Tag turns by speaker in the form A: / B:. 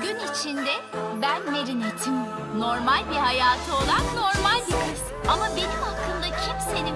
A: Gün içinde ben Merinet'im. Normal bir hayatı olan normal bir kız. Ama benim hakkımda kimsenin